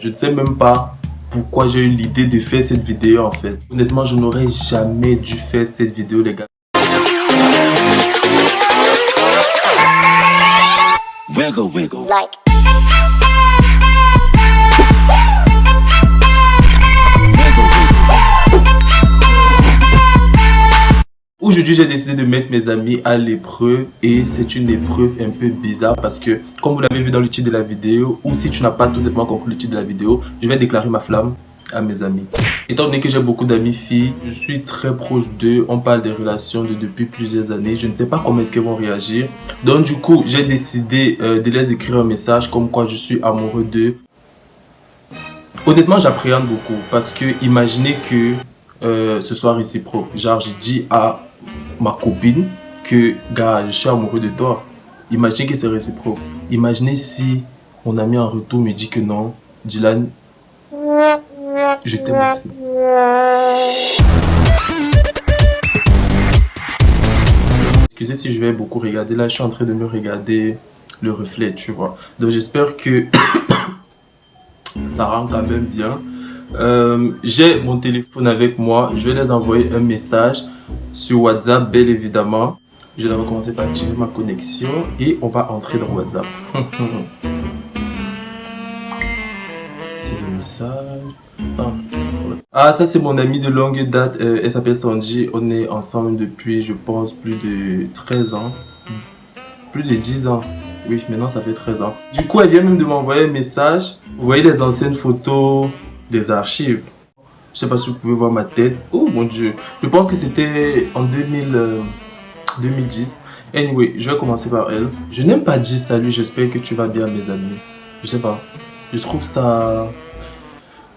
Je ne sais même pas pourquoi j'ai eu l'idée de faire cette vidéo en fait. Honnêtement, je n'aurais jamais dû faire cette vidéo les gars. Wiggle, wiggle. Like. Aujourd'hui, j'ai décidé de mettre mes amis à l'épreuve et c'est une épreuve un peu bizarre parce que, comme vous l'avez vu dans le titre de la vidéo, ou si tu n'as pas tout simplement compris le titre de la vidéo, je vais déclarer ma flamme à mes amis. Étant donné que j'ai beaucoup d'amis filles, je suis très proche d'eux, on parle des relations de depuis plusieurs années, je ne sais pas comment est-ce qu'elles vont réagir. Donc du coup, j'ai décidé euh, de les écrire un message comme quoi je suis amoureux d'eux. Honnêtement, j'appréhende beaucoup parce que imaginez que euh, ce soit réciproque. Genre, je dis à ma copine que, gars, je suis amoureux de toi. Imaginez que c'est réciproque. Imaginez si mon ami en retour me dit que non, Dylan, je t'aime aussi. Excusez si je vais beaucoup regarder. Là, je suis en train de me regarder le reflet, tu vois. Donc, j'espère que ça rend quand même bien. Euh, j'ai mon téléphone avec moi. Je vais les envoyer un message sur WhatsApp, bien évidemment. Je vais commencer par tirer ma connexion et on va entrer dans WhatsApp. c'est le message. Ah, ça c'est mon ami de longue date. Euh, elle s'appelle Sanji. On est ensemble depuis, je pense, plus de 13 ans. Plus de 10 ans. Oui, maintenant ça fait 13 ans. Du coup, elle vient même de m'envoyer un message. Vous voyez les anciennes photos des archives. Je sais pas si vous pouvez voir ma tête. Oh mon dieu. Je pense que c'était en 2000, 2010. Euh, anyway, je vais commencer par elle. Je n'aime pas dire salut, j'espère que tu vas bien mes amis. Je sais pas. Je trouve ça...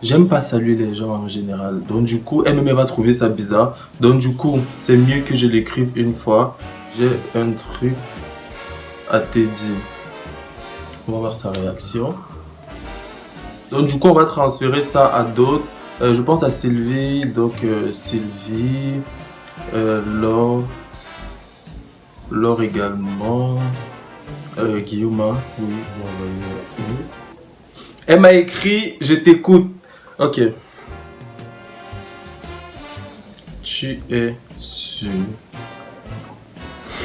J'aime pas saluer les gens en général. Donc du coup, elle-même va trouver ça bizarre. Donc du coup, c'est mieux que je l'écrive une fois. J'ai un truc à te dire. On va voir sa réaction. Donc du coup, on va transférer ça à d'autres. Euh, je pense à Sylvie, donc euh, Sylvie, euh, Laure, Laure également, Guillaume, hein. oui, oui. Elle m'a écrit, je t'écoute. Ok. Tu es sûr.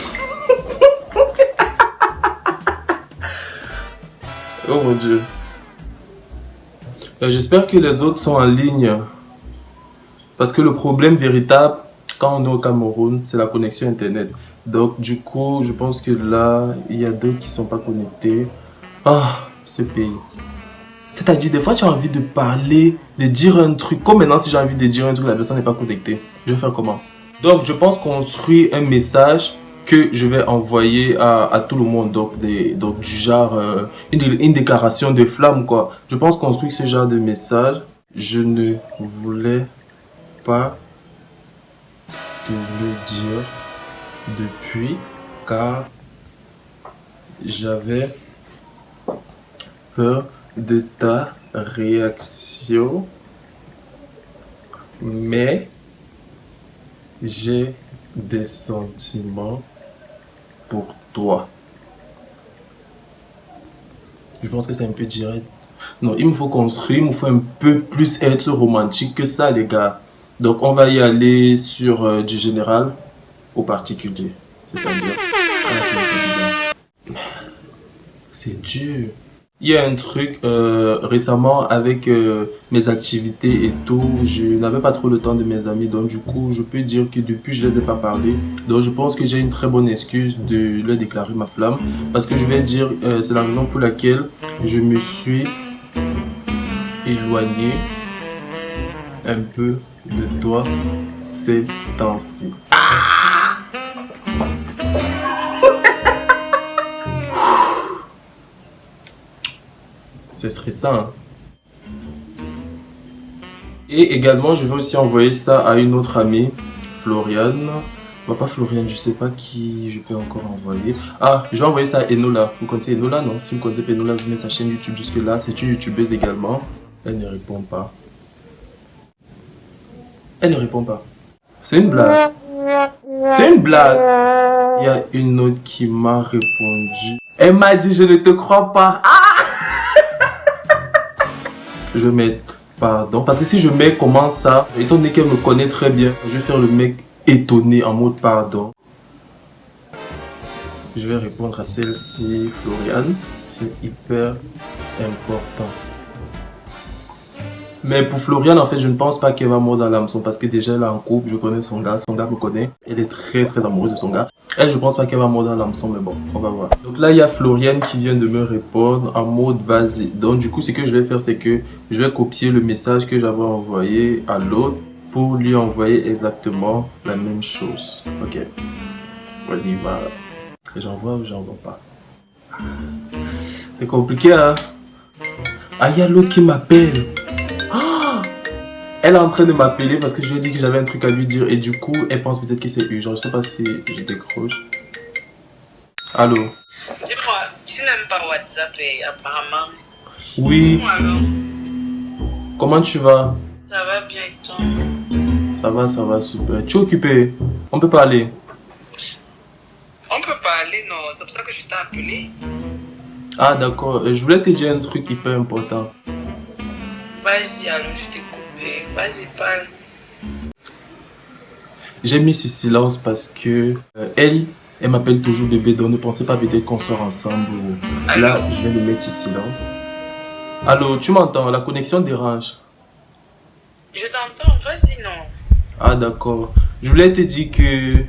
oh mon dieu. Euh, j'espère que les autres sont en ligne. Parce que le problème véritable, quand on est au Cameroun, c'est la connexion Internet. Donc, du coup, je pense que là, il y a d'autres qui ne sont pas connectés. Ah, ce pays. C'est-à-dire, des fois, tu as envie de parler, de dire un truc. Comme maintenant, si j'ai envie de dire un truc, la personne n'est pas connectée. Je vais faire comment? Donc, je pense construire un message que je vais envoyer à, tout le monde, donc, des, donc du genre euh, une, déclaration de flamme quoi. Je pense construire ce genre de message. Je ne voulais pas te le dire depuis car j'avais peur de ta réaction mais j'ai des sentiments pour toi. Je pense que c'est un peu direct. Non, il me faut construire, il me faut un peu plus être romantique que ça, les gars. Donc, on va y aller sur euh, du général au particulier. C'est-à-dire... Ah, c'est dur. Il y a un truc euh, récemment avec euh, mes activités et tout, je n'avais pas trop le temps de mes amis, donc du coup je peux dire que depuis je les ai pas parlé, donc je pense que j'ai une très bonne excuse de leur déclarer ma flamme, parce que je vais dire, euh, c'est la raison pour laquelle je me suis éloigné un peu de toi ces temps-ci. Ce serait ça. Hein. Et également, je vais aussi envoyer ça à une autre amie, Floriane. Bah, pas Floriane, je sais pas qui je peux encore envoyer. Ah, je vais envoyer ça à Enola. Vous connaissez Enola, non? Si vous connaissez Enola, vous mettez sa chaîne YouTube jusque là. C'est une youtubeuse également. Elle ne répond pas. Elle ne répond pas. C'est une blague. C'est une blague. Il y a une autre qui m'a répondu. Elle m'a dit, je ne te crois pas. Ah je vais mettre pardon. Parce que si je mets comment ça, étant donné qu'elle me connaît très bien, je vais faire le mec étonné en mode pardon. Je vais répondre à celle-ci, Floriane. C'est hyper important. Mais pour Floriane, en fait, je ne pense pas qu'elle va mordre à l'hameçon parce que déjà, elle est en couple, je connais son gars, son gars me connaît. Elle est très, très amoureuse de son gars. Elle, je pense pas qu'elle va mordre à l'hameçon, mais bon, on va voir. Donc là, il y a Floriane qui vient de me répondre en mode vas-y. Donc du coup, ce que je vais faire, c'est que je vais copier le message que j'avais envoyé à l'autre pour lui envoyer exactement la même chose. Ok. Voilà, il va. J'envoie ou j'envoie pas? C'est compliqué, hein? Ah, il y a l'autre qui m'appelle. Elle est en train de m'appeler parce que je lui ai dit que j'avais un truc à lui dire et du coup, elle pense peut-être que c'est urgent. Je sais pas si je décroche. Allô? Dis-moi, tu n'aimes pas WhatsApp et apparemment? Oui. Comment tu vas? Ça va bien et toi? Ça va, ça va, super. Tu es occupé? On peut parler On peut parler, non. C'est pour ça que je t'ai appelé. Ah, d'accord. Je voulais te dire un truc hyper important. Vas-y, alors je t'écoute. Vas-y, parle. J'ai mis ce silence parce que euh, elle, elle m'appelle toujours bébé, donc ne pensez pas peut-être qu'on sort ensemble. Là, je viens de mettre ce silence. Allô, tu m'entends? La connexion dérange. Je t'entends, vas-y, non. Ah, d'accord. Je voulais te dire que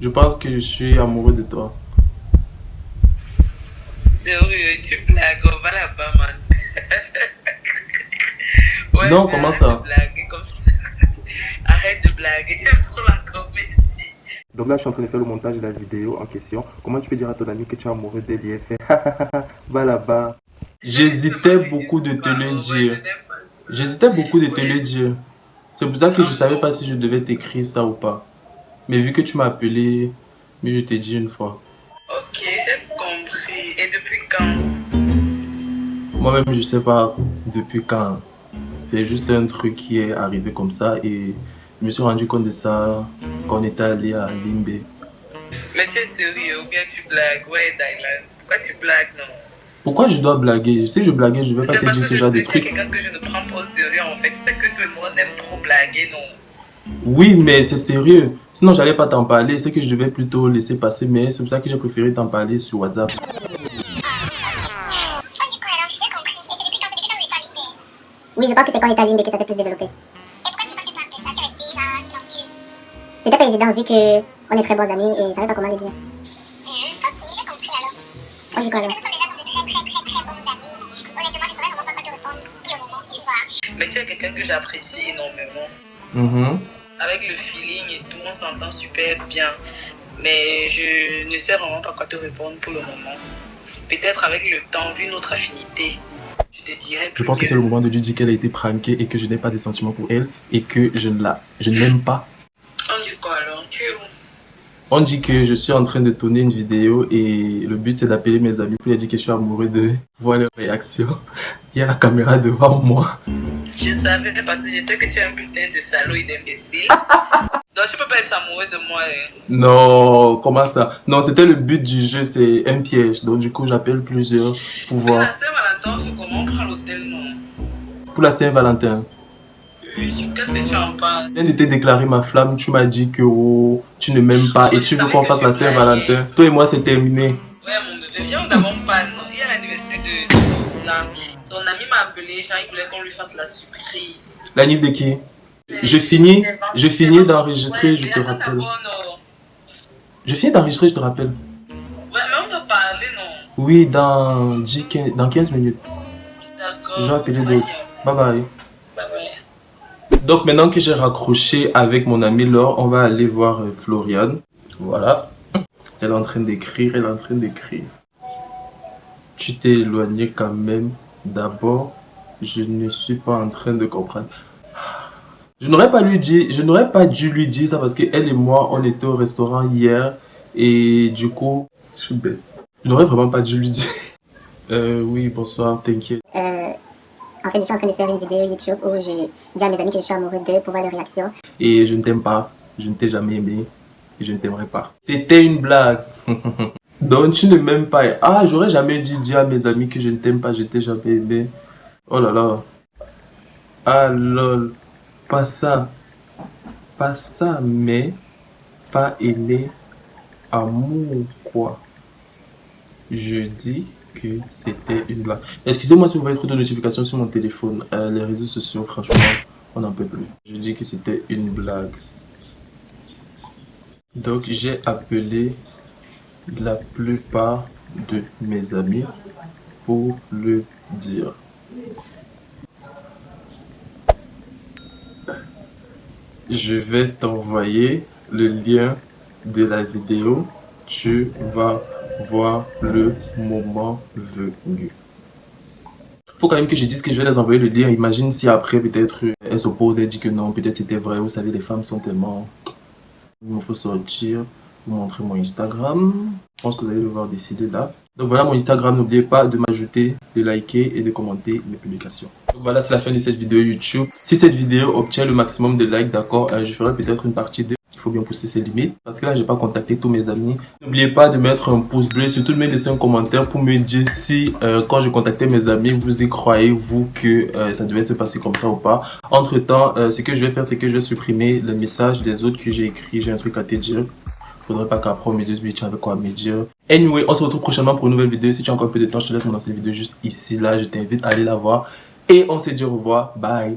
je pense que je suis amoureux de toi. Sérieux, tu blagues, on va là-bas, man. Non, comment ça Arrête de blaguer, j'aime trop la comédie. Donc là, je suis en train de faire le montage de la vidéo en question. Comment tu peux dire à ton ami que tu es amoureux et fait Va là-bas. J'hésitais beaucoup de te le dire. J'hésitais beaucoup de te le dire. C'est pour ça que je savais pas si je devais t'écrire ça ou pas. Mais vu que tu m'as appelé, mais je t'ai dit une fois. Ok, j'ai compris. Et depuis quand? Moi-même, je sais pas depuis quand. C'est juste un truc qui est arrivé comme ça et je me suis rendu compte de ça quand on était allé à Limbe. Mais tu es sérieux ou bien tu blagues? Ouais, Dylan. Pourquoi tu blagues, non? Pourquoi je dois blaguer? Si je blaguais, je vais pas te dire ce genre de trucs. C'est quelqu'un que je ne prends pas au sérieux en fait. C'est que tout le monde aime trop blaguer, non? Oui, mais c'est sérieux. Sinon, j'allais pas t'en parler. C'est que je devais plutôt laisser passer, mais c'est pour ça que j'ai préféré t'en parler sur WhatsApp. Oui, je pense que c'est quand il était à Limbe que ça s'est plus développé. Et pourquoi tu n'as pas fait part de ça Tu restais déjà silencieux. C'était pas évident vu que on est très bons amis et je savais pas comment le dire. Hum, ok, j'ai compris alors. On dit quoi Nous alors sommes déjà comme de très très très très bons amis. Honnêtement, je saurais vraiment pas quoi te répondre pour le moment, tu vois. Mais tu es quelqu'un que j'apprécie énormément. Mhm. Avec le feeling et tout, on s'entend super bien. Mais je ne sais vraiment pas quoi te répondre pour le moment. Peut-être avec le temps, vu notre affinité, je te dirais Je pense que c'est le moment de lui dire qu'elle a été pranké et que je n'ai pas de sentiments pour elle et que je ne la, je pas. On dit quoi alors? Tu es où? On dit que je suis en train de tourner une vidéo et le but c'est d'appeler mes amis pour leur dire que je suis amoureux de voir leurs réactions. Il y a la caméra devant moi. Je savais parce que je sais que tu es un putain de salaud et d'imbécile. Donc tu peux pas être amoureux de moi. Hein. Non, comment ça? Non, c'était le but du jeu, c'est un piège. Donc du coup, j'appelle plusieurs pour voir. la Saint-Valentin, on fait comment Pour la Saint-Valentin. Oui, Qu'est-ce que tu en penses Je viens de te déclarer ma flamme, tu m'as dit que oh, tu ne m'aimes pas et tu veux qu'on fasse la Saint-Valentin. Toi et moi, c'est terminé. Ouais, mon bébé, viens, on n'avons pas. Il y a l'anniversaire de. Son ami m'a appelé, genre, il voulait qu'on lui fasse la surprise. La de qui? Je finis, je finis d'enregistrer, je te rappelle. d'abord, non. Je finis d'enregistrer, je te rappelle. Ouais, mais on doit parler, non? Oui, dans, 10, 15, dans 15 minutes. D'accord. Je vais appeler d'autres. Bye bye. Bye bye. Donc maintenant que j'ai raccroché avec mon ami Laure, on va aller voir euh, Floriane. Voilà. Elle est en train d'écrire, elle est en train d'écrire. Tu t'es éloigné quand même. D'abord, je ne suis pas en train de comprendre. Je n'aurais pas lui dit, je n'aurais pas dû lui dire ça parce que elle et moi, on était au restaurant hier et du coup, je suis bête. Je n'aurais vraiment pas dû lui dire. Euh, oui, bonsoir, t'inquiète. Euh, en je suis en train de faire une vidéo YouTube où je dis à mes amis que je suis amoureux d'eux pour voir leurs réactions. Et je ne t'aime pas, je ne t'ai jamais aimé et je ne t'aimerai pas. C'était une blague. Donc tu ne m'aimes pas. Ah, j'aurais jamais dû dire à mes amis que je ne t'aime pas, je t'ai jamais aimé. Oh là là. Ah lol. Pas ça. Pas ça, mais pas aimer amour quoi. Je dis que c'était une blague. Excusez-moi si vous voyez trop de notifications sur mon téléphone. Euh, les réseaux sociaux, franchement, on n'en peut plus. Je dis que c'était une blague. Donc j'ai appelé la plupart de mes amis pour le dire. Je vais t'envoyer le lien de la vidéo. Tu vas voir le moment venu. Faut quand même que je dise que je vais les envoyer le lien. Imagine si après peut-être elle s'oppose, elle dit que non, peut-être c'était vrai. Vous savez, les femmes sont tellement... Il me faut sortir, vous montrer mon Instagram. Je pense que vous allez devoir décider là. Donc voilà mon Instagram, n'oubliez pas de m'ajouter, de liker et de commenter mes publications. Donc voilà, c'est la fin de cette vidéo YouTube. Si cette vidéo obtient le maximum de likes, d'accord, euh, je ferai peut-être une partie 2 il faut bien pousser ses limites. Parce que là, j'ai pas contacté tous mes amis. N'oubliez pas de mettre un pouce bleu, surtout de me laisser un commentaire pour me dire si, euh, quand je contactais mes amis, vous y croyez, vous, que euh, ça devait se passer comme ça ou pas. Entre temps, ce que je vais faire, c'est que je vais supprimer le message des autres que j'ai écrit. J'ai un truc à te dire faudrait pas qu'après on me dise oui tu avais quoi à me dire anyway on se retrouve prochainement pour une nouvelle vidéo si tu as encore un peu de temps je te laisse mon ancienne vidéo juste ici là je t'invite à aller la voir et on se dit au revoir bye